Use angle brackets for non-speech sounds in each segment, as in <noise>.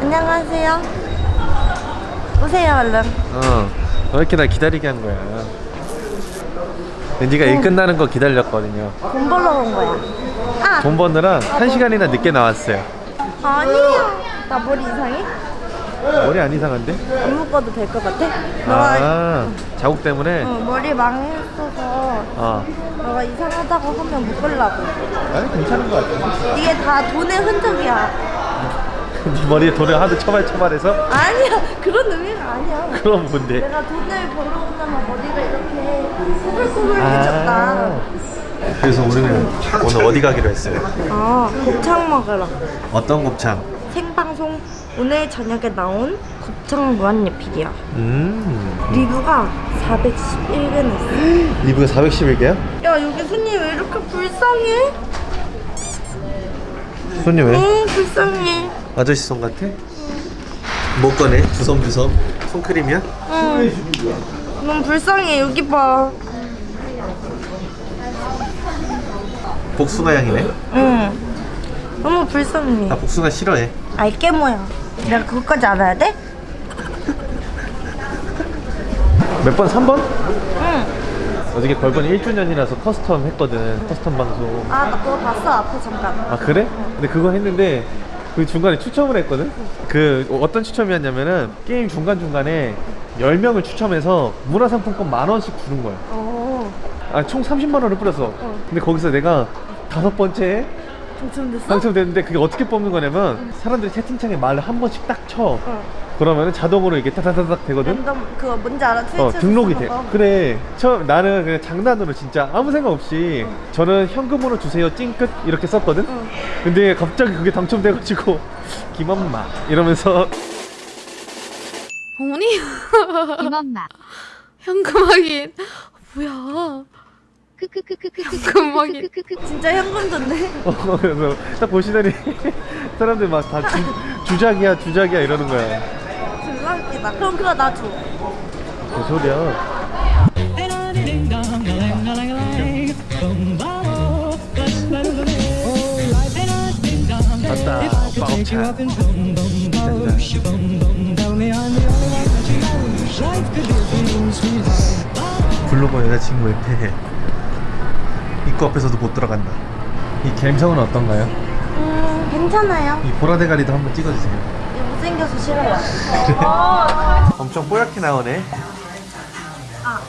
안녕하세요. 오세요 얼른. 어, 왜 이렇게 날 기다리게 한 거야? 네가 일 끝나는 거 기다렸거든요. 돈 벌러 온 거야. 아 돈 버느라 한 시간이나 늦게 나왔어요. 아니야. 나 머리 이상해? 머리 안 이상한데? 안 묶어도 될 것 같아? 너가 아, 자국 때문에? 어, 머리 망했어서 어. 너가 이상하다고 하면 묶으려고. 아니, 괜찮은 거 같아. 이게 다 돈의 흔적이야. 네 <laughs> 머리에 돈을 하도 처발처발해서? 아니야 그런 의미가 아니야. 그럼 뭔데? 내가 돈을 벌어오려면 머리가 이렇게 꾸불꾸불해졌다. 아. 그래서 우리는 오늘 어디 가기로 했어요? 아 곱창 먹으러. 어떤 곱창? 생방송 오늘 저녁에 나온 곱창 무한리필이야. 음. 리뷰가 411개 냈어. <gasps> 리뷰가 411개야? 야 여기 손님 왜 이렇게 불쌍해? 손님 왜? 응 불쌍해. 아저씨 손 같아? 뭐 꺼내? 주섬주섬 손크림이야? 응. 너무 불쌍해 여기 봐. 복숭아 향이네 응. 너무 불쌍해. 아 복숭아 싫어해 알게 뭐야. 내가 그것까지 알아야 돼? 몇 번? 3번? 응. 어저께 벌번 1주년이라서 custom 했거든 custom 방송 아나 그거 봤어 앞에 잠깐. 아 그래? 근데 그거 했는데 그 중간에 추첨을 했거든? 그 어떤 추첨이었냐면은 게임 중간중간에 10명을 추첨해서 문화상품권 만원씩 주는 거야 어. 아 총 30만 원을 뿌렸어 근데 거기서 내가 다섯 번째 당첨됐어? 당첨됐는데 그게 어떻게 뽑는 거냐면 사람들이 채팅창에 말을 한 번씩 딱쳐 어. 그러면은 자동으로 이게 타타타닥 되거든? 랜덤 그거 뭔지 알아? 어 등록이 돼 거. 그래 처음 나는 그냥 장난으로 진짜 아무 생각 없이 저는 현금으로 주세요 찡끗 이렇게 썼거든 응. 근데 갑자기 그게 당첨돼가지고 <laughs> 김엄마 이러면서 어머니 김엄마 <laughs> 현금 확인 뭐야 현 금 확인 진짜 현금 줬네. 어, 그래서 딱 보시더니 사람들 막 다 주작이야 주작이야 이러는 거야 졸라 웃기다. 그럼 그거 나 줘. 그 소리야 맞다 오빠 옥차 블로거 여자친구 옆에 입구 앞에서도 못 들어간다 이 갬성은 어떤가요? 음 괜찮아요. 이 보라대가리도 한번 찍어주세요 못생겨서 싫어요. <laughs> 엄청 뽀얗게 나오네 아.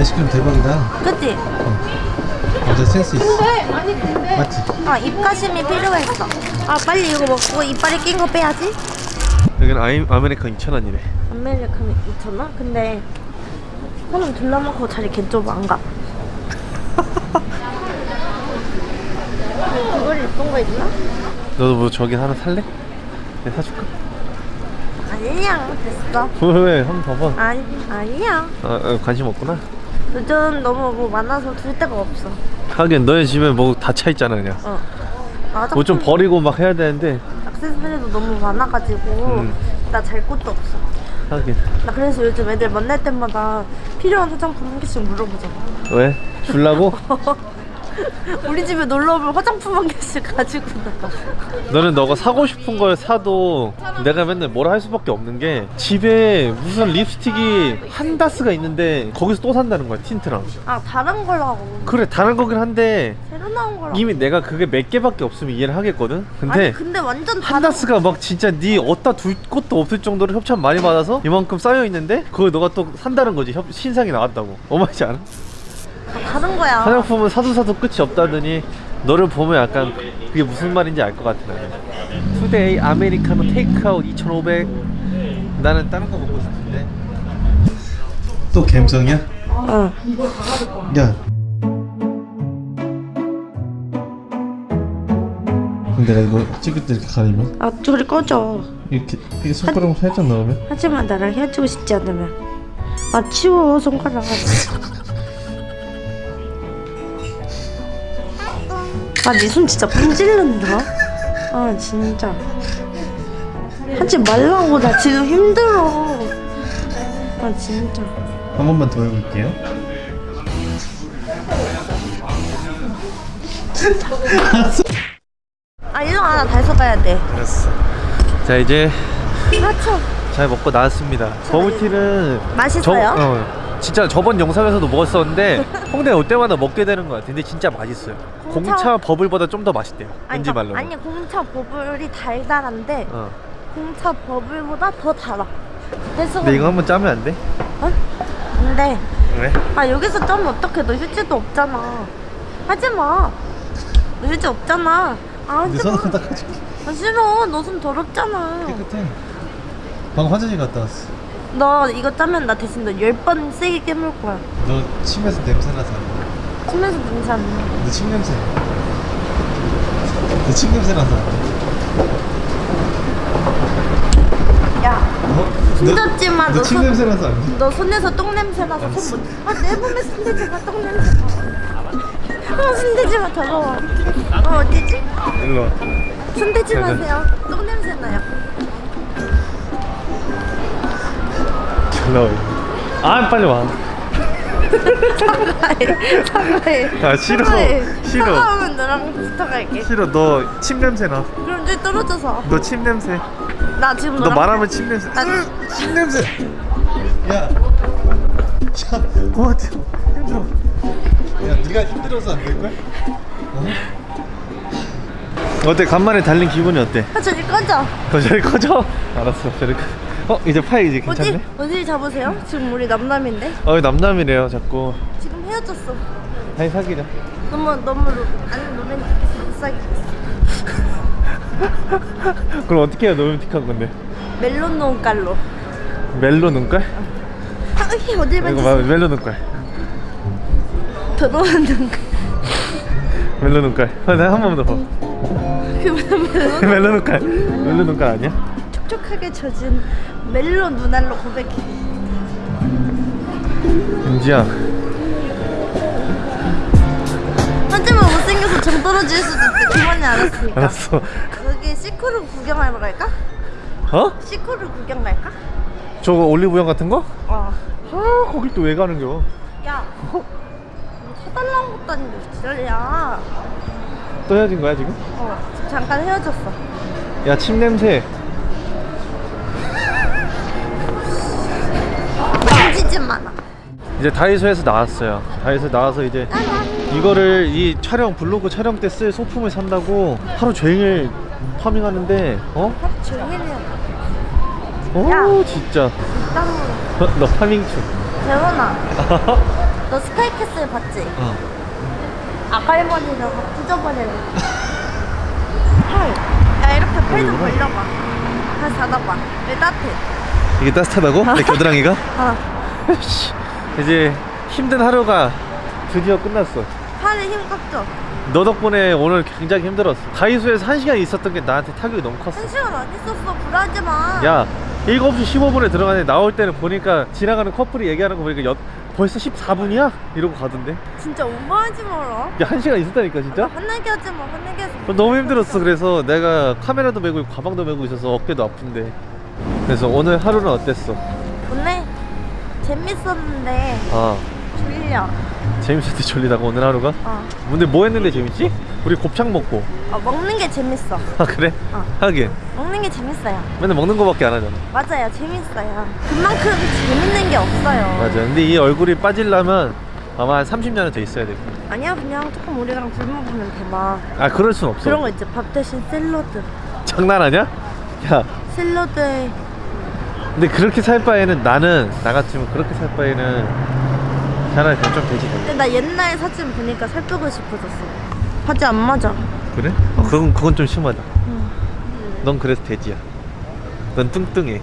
아이스크림 대박이다 그치? 완전 센스 있어 맞지? 아 입가심이 필요했어. 아 빨리 이거 먹고 이빨에 낀 거 빼야지. 여기는 아이, 아메리칸 2,000원이래 아메리카노 2,000원? 근데 손은 둘러먹고 자리 개 좁아 안 가. <laughs> 그걸 예쁜 거 있나? 너도 뭐 저기 하나 살래? 내가 사줄까? 아니야 됐어. 왜? 한 번 봐봐 아니 아니야. 아, 아, 관심 없구나 요즘 너무 뭐 많아서 둘 데가 없어. 하긴 너희 집에 뭐 다 차 있잖아 그냥 어. 뭐 좀 버리고 막 해야 되는데 액세서리도 너무 많아가지고 음. 나잘 곳도 없어. 하긴 나 그래서 요즘 애들 만날 때마다 필요한 화장품 한 개씩 물어보잖아. 왜? 줄라고? <laughs> <laughs> 우리 집에 놀러 오면 화장품 한 개씩 가지고 나가. 너는 너가 사고 싶은 걸 사도 내가 맨날 뭐라 할 수밖에 없는 게 집에 무슨 립스틱이 한 다스가 있는데 거기서 또 산다는 거야 틴트랑 아 다른 걸라고. 그래 다른 거긴 한데 새로 나온 거라고. 이미 내가 그게 몇 개밖에 없으면 이해를 하겠거든 근데 아니 근데 완전 한 다스가 막 진짜 네 어디다 둘 곳도 없을 정도로 협찬 많이 받아서 이만큼 쌓여 있는데 그걸 너가 또 산다는 거지 협, 신상이 나왔다고 어마이지 않아? 다른 거야. 화장품은 사도 사도 끝이 없다더니 너를 보면 약간 그게 무슨 말인지 알 것 같아 나는 today 아메리카노 테이크아웃 2,500 나는 다른 거 먹고 싶은데 또 갬성이야? 응. 야 내가 이거 찍을 때 이렇게 가리면? 아 저리 꺼져. 이렇게, 이렇게 손가락 살짝 넣으면 하지만 나랑 헤어지고 싶지 않으면 아 치워 손가락 <laughs> 아네 손 진짜 분질른다. 아 진짜. 하지 말라고 나 지금 힘들어. 아 진짜. 한 번만 더 해볼게요. 아 일로 와나 달서 가야 돼. 알았어. 자 이제 하쳐 잘 먹고 나왔습니다. 버블티는 맛있어요? 저, 어, 진짜 저번 영상에서도 먹었었는데 <laughs> 홍대 올 때마다 먹게 되는 것 같아 근데 진짜 맛있어요. 공차- 공차 버블보다 좀 더 맛있대요. 아니, 왠지 그러니까 말로 아니 공차 버블이 달달한데 어. 공차 버블보다 더 달아. 그래서 근데 이거 한번 짜면 안 돼? 어? 근데 왜? 아 여기서 짜면 어떡해? 너 휴지도 없잖아. 하지마. 너 휴지 없잖아. 아 하지마. 닦아줄게. 아 싫어. 너 손 더럽잖아. 깨끗해. 방금 화장실 갔다 왔어 너 이거 짜면 나 대신 너 열 번 세게 깨물 거야 너 침에서 냄새 나서 침에서 냄새 안 나. 너침 냄새 너침 냄새 나서 야 어? 손잡지 마, 너 너침 손- 냄새 나서 안 돼? 너 손에서 똥 냄새 나서. 손 못. 아내 몸에 손대지 마, 똥 냄새. 아 손대지 마, 더러워. 어 어디지? 일로 와 손대지. 마세요. 똥 냄새 나요. 일로 와. 아 빨리 와 사과해, 사과해. 아, 싫어. 사과해. 싫어. 사과하면 너랑 붙어갈게. 싫어 너 침 냄새 나너 그럼 저기 떨어져서. 침 냄새 나 지금 너. 말하면 침 냄새 나- 으, 침 냄새 야 야, 고마워 힘들어 야 네가 힘들어서 안 될걸? 어? 어때 간만에 달린 기분이 어때? 아 저기 꺼져. 더 저리 <laughs> 꺼져 알았어 저리 꺼. 어 이제 파이 이제 어디 괜찮네? 어디 잡으세요? 지금 우리 남남인데 어 남남이래요 자꾸 지금 헤어졌어. 다시 사귀자 너무 너무 로, 아니 로맨틱해서 못 사귀겠어. <laughs> 그럼 어떻게 해야 로맨틱한 건데? 멜론 논깔로. 멜로 눈깔? 아, 이게 어딜 만졌어? 멜로 눈깔 더러운 눈깔. 멜로 눈깔 아, 내가 한번더 봐. 그 멜론 <laughs> 눈깔 멜로 눈깔 아니야? 촉촉하게 젖은 멜론 눈알로 고백해. 은지야 하지만 못생겨서 정 떨어질 수도 있어. 그만이 알았으니까. 알았어 여기 시코르 구경하러 갈까? 어? 시코르 구경 갈까? 저거 올리브영 같은 거? 어. 아 거기 또왜 가는겨 야. 뭐 사달라는 것도 아닌데 지랄이야. 또 헤어진 거야 지금? 어. 잠깐 헤어졌어. 야 침 냄새 이제 다이소에서 나왔어요 다이소 나와서 이제 이거를 이 촬영 블로그 촬영 때 쓸 소품을 산다고 하루 종일 파밍하는데 어? 하루. 어 야. 진짜 땀으로. 너 파밍 중 재원아. <laughs> 너 스카이캐슬 봤지? 어. 아갈머니를 확 찢어버리는 팔. 야 이렇게 팔좀 이거구나. 벌려봐. 다시 닫아봐. 왜 따뜻해? 이게 따뜻하다고? 내 겨드랑이가? 아, <laughs> <laughs> 씨, 이제 힘든 하루가 드디어 끝났어 팔에 힘 깎죠? 너 덕분에 오늘 굉장히 힘들었어 다이소에서 한시간 있었던 게 나한테 타격이 너무 컸어 한 시간 안 있었어. 불하지 마. 야 7시 15분에 들어가는데 나올 때는 보니까 지나가는 커플이 얘기하는 거 보니까 여, 벌써 14분이야? 이러고 가던데 진짜 오버하지 마라. 야 1시간 있었다니까 진짜? 화내게 하지 마. 화내게. 어, 너무 힘들었어 그래서 내가 카메라도 메고 가방도 메고 있어서 어깨도 아픈데 그래서 오늘 하루는 어땠어? 재밌었는데 아 졸려. 재밌었대 졸리다고 오늘 하루가? 어. 근데 뭐 했는데 재밌지? 우리 곱창 먹고 어, 먹는 게 재밌어. 아 그래? 어. 하긴 먹는 게 재밌어요. 맨날 먹는 거밖에 안 하잖아 맞아요. 재밌어요. 그만큼 재밌는 게 없어요. 맞아 근데 이 얼굴이 빠지려면 아마 한 30년은 더 있어야 돼. 아니야 그냥 조금 우리랑 굶어 보면 대박. 아 그럴 순 없어. 그런 거 있지. 밥 대신 샐러드. 장난하냐? 야 샐러드에 근데 그렇게 살 바에는 나는 나 같으면 그렇게 살 바에는 차라리 그냥 좀 되지 근데 나 옛날 사진 보니까 살 빼고 싶어졌어. 바지 안 맞아. 그래? 어, 그건 그건 좀 심하다. 응. 넌 그래서 돼지야. 넌 뚱뚱해.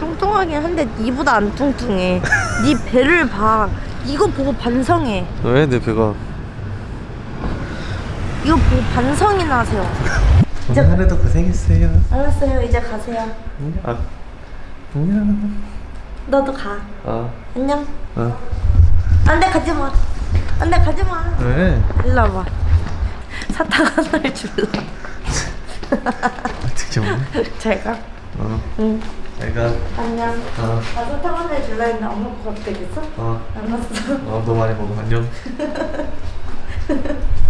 뚱뚱하긴 한데 니보다 안 뚱뚱해. 니 <laughs> 배를 봐. 이거 보고 반성해. 왜 내 배가? 이거 보고 반성이나 하세요. <laughs> 오늘 하루도 고생했어요. 알았어요. 이제 가세요. 응? 아, 안녕. 너도 가. 어, 안녕. 어. 안돼 가지 마. 안돼 가지 마. 왜? 일로 와봐. 사탕 하나를 줄라. 어떻게 뭐? 제가. 어, 응. 내가 안녕. 어, 나 사탕 하나를 줄라 했는데 안 먹고 가도 되겠어? 어, 알았어. 어, 너 많이 먹어. 안녕. <laughs>